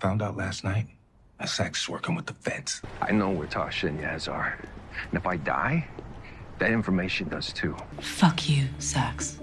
found out last night that Saxe is working with the feds. I know where Tasha and Yaz are. And if I die, that information does too. Fuck you, Saxe.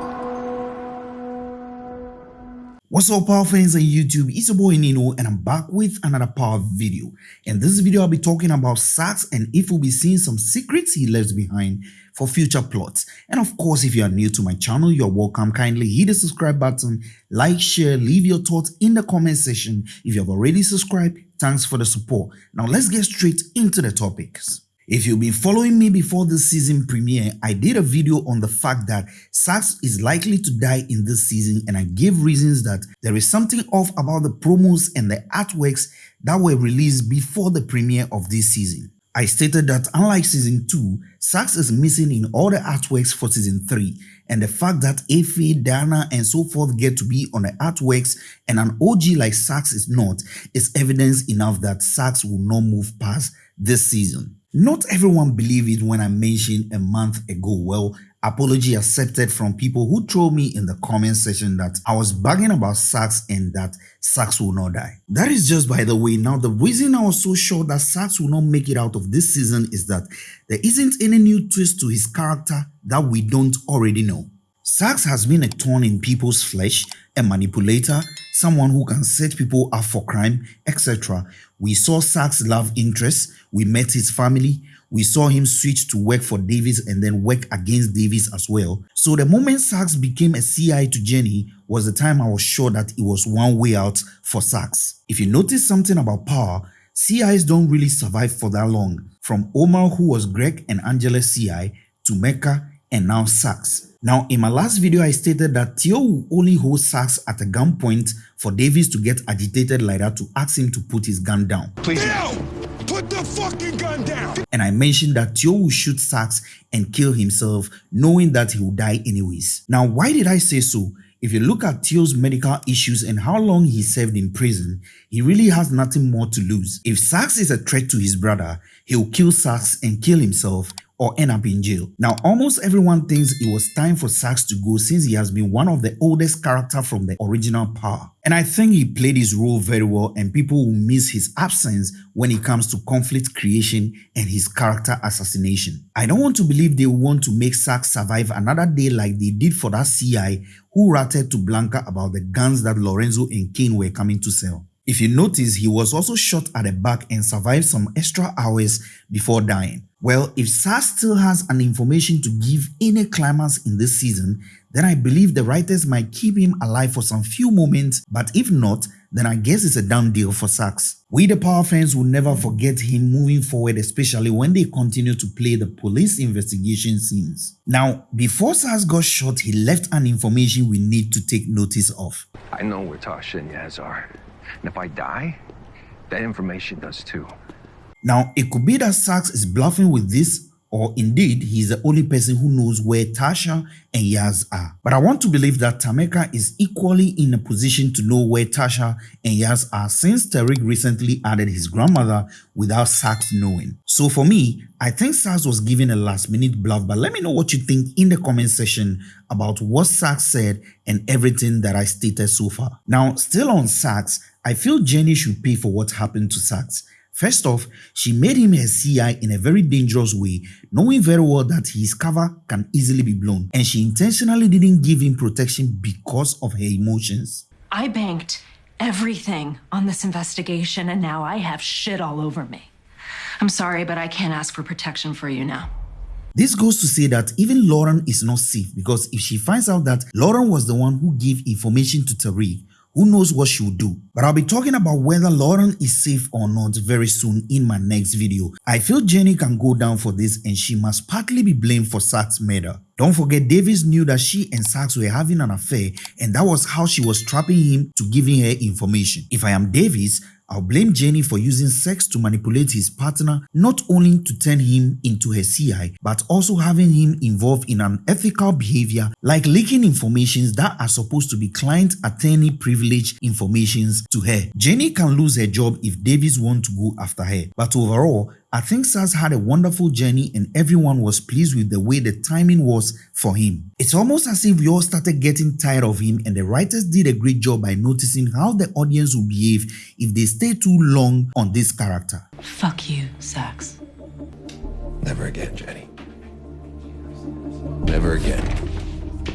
What's up power fans on YouTube, it's your boy Nino and I'm back with another power video. In this video I'll be talking about Saxe and if we'll be seeing some secrets he left behind for future plots. And of course if you are new to my channel, you're welcome. Kindly hit the subscribe button, like, share, leave your thoughts in the comment section. If you have already subscribed, thanks for the support. Now let's get straight into the topics. If you've been following me before this season premiere, I did a video on the fact that Saxe is likely to die in this season and I gave reasons that there is something off about the promos and the artworks that were released before the premiere of this season. I stated that unlike season 2, Saxe is missing in all the artworks for season 3 and the fact that Effie, Diana and so forth get to be on the artworks and an OG like Saxe is not is evidence enough that Sax will not move past this season. Not everyone believed it when I mentioned a month ago. Well, apology accepted from people who told me in the comment section that I was bugging about Saxe and that Saxe will not die. That is just by the way. Now, the reason I was so sure that Saxe will not make it out of this season is that there isn't any new twist to his character that we don't already know. Saxe has been a thorn in people's flesh, a manipulator, someone who can set people up for crime, etc. We saw Saxe love interest, we met his family, we saw him switch to work for Davis and then work against Davis as well. So the moment Saxe became a CI to Jenny was the time I was sure that it was one way out for Saxe. If you notice something about power, CIs don't really survive for that long. From Omar who was Greg and Angela CI to Mecca and now Saxe. Now, in my last video, I stated that Theo will only hold Saxe at a gunpoint for Davis to get agitated like that to ask him to put his gun down. Please. Theo, put the fucking gun down! And I mentioned that Theo will shoot Saxe and kill himself knowing that he will die anyways. Now, why did I say so? If you look at Theo's medical issues and how long he served in prison, he really has nothing more to lose. If Saxe is a threat to his brother, he'll kill Saxe and kill himself or end up in jail. Now, almost everyone thinks it was time for Saxe to go since he has been one of the oldest characters from the original Power. And I think he played his role very well and people will miss his absence when it comes to conflict creation and his character assassination. I don't want to believe they want to make Saxe survive another day like they did for that CI who ratted to Blanca about the guns that Lorenzo and Cane were coming to sell. If you notice, he was also shot at the back and survived some extra hours before dying. Well, if Saxe still has an information to give any climax in this season, then I believe the writers might keep him alive for some few moments, but if not, then I guess it's a done deal for Saxe. We the Power fans will never forget him moving forward, especially when they continue to play the police investigation scenes. Now, before Saxe got shot, he left an information we need to take notice of. I know where Tasha and Yaz are. And if I die, that information does too. Now, it could be that Saxe is bluffing with this or indeed he's the only person who knows where Tasha and Yaz are. But I want to believe that Tameka is equally in a position to know where Tasha and Yaz are since Tariq recently added his grandmother without Saxe knowing. So for me, I think Saxe was given a last minute bluff but let me know what you think in the comment section about what Saxe said and everything that I stated so far. Now still on Saxe, I feel Jenny should pay for what happened to Saxe. First off, she made him her CI in a very dangerous way, knowing very well that his cover can easily be blown, and she intentionally didn't give him protection because of her emotions. I banked everything on this investigation and now I have shit all over me. I'm sorry, but I can't ask for protection for you now. This goes to say that even Lauren is not safe because if she finds out that Lauren was the one who gave information to Tariq, who knows what she'll do. But I'll be talking about whether Lauren is safe or not very soon in my next video. I feel Jenny can go down for this and she must partly be blamed for Saxe's murder. Don't forget Davis knew that she and Saxe were having an affair and that was how she was trapping him to giving her information. If I am Davis, I'll blame Jenny for using sex to manipulate his partner not only to turn him into her CI but also having him involved in unethical behavior like leaking informations that are supposed to be client attorney privilege informations to her. Jenny can lose her job if Davis wants to go after her but overall I think Saxe had a wonderful journey and everyone was pleased with the way the timing was for him. It's almost as if we all started getting tired of him and the writers did a great job by noticing how the audience will behave if they stay too long on this character. Fuck you, Saxe. Never again, Jenny. Never again.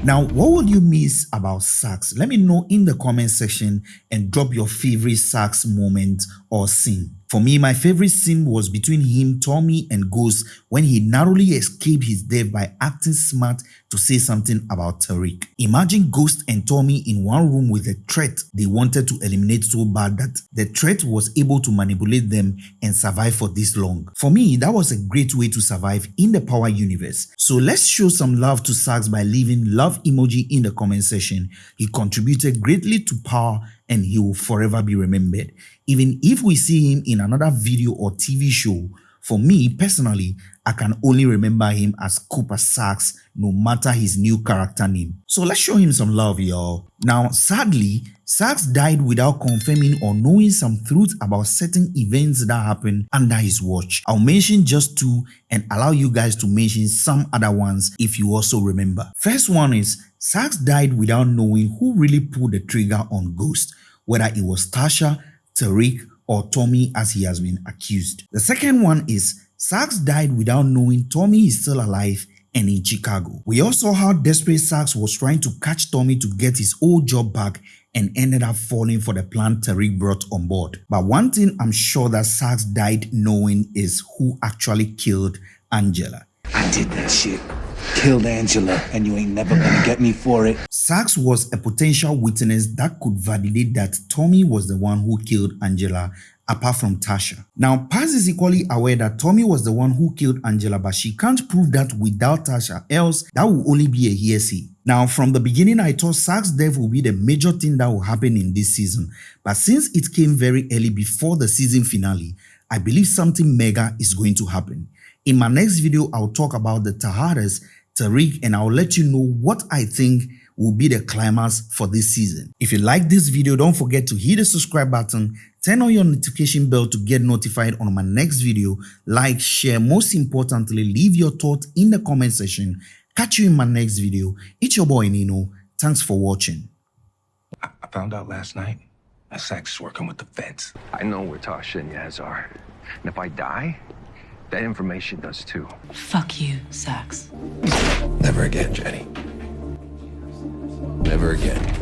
Now, what would you miss about Saxe? Let me know in the comment section and drop your favorite Saxe moment or scene. For me, my favorite scene was between him, Tommy, and Ghost when he narrowly escaped his death by acting smart to say something about Tariq. Imagine Ghost and Tommy in one room with a threat they wanted to eliminate so bad that the threat was able to manipulate them and survive for this long. For me, that was a great way to survive in the Power universe. So let's show some love to Saxe by leaving love emoji in the comment section. He contributed greatly to Power and he will forever be remembered. Even if we see him in another video or TV show, for me personally, I can only remember him as Cooper Saxe no matter his new character name. So let's show him some love y'all. Now sadly, Saxe died without confirming or knowing some truth about certain events that happened under his watch. I'll mention just two and allow you guys to mention some other ones if you also remember. First one is Saxe died without knowing who really pulled the trigger on Ghost, whether it was Tasha, Tariq, or Tommy as he has been accused. The second one is Saxe died without knowing Tommy is still alive and in Chicago. We also saw how desperate Saxe was trying to catch Tommy to get his old job back and ended up falling for the plan Tariq brought on board. But one thing I'm sure that Saxe died knowing is who actually killed Angela. I did that shit. Killed Angela, and you ain't never gonna get me for it. Saxe was a potential witness that could validate that Tommy was the one who killed Angela apart from Tasha. Now, Paz is equally aware that Tommy was the one who killed Angela, but she can't prove that without Tasha, else that will only be a hearsay. Now, from the beginning, I thought Saxe's death will be the major thing that will happen in this season, but since it came very early before the season finale, I believe something mega is going to happen. In my next video, I'll talk about the Tejadas, Tariq, and I'll let you know what I think will be the climax for this season. If you like this video, don't forget to hit the subscribe button, turn on your notification bell to get notified on my next video, like, share, most importantly, leave your thoughts in the comment section. Catch you in my next video. It's your boy Nino. Thanks for watching. I, I found out last night that Saxe is working with the feds. I know where Tasha and Yaz are. And if I die, that information does too. Fuck you, Saxe. Never again, Jenny. Never again.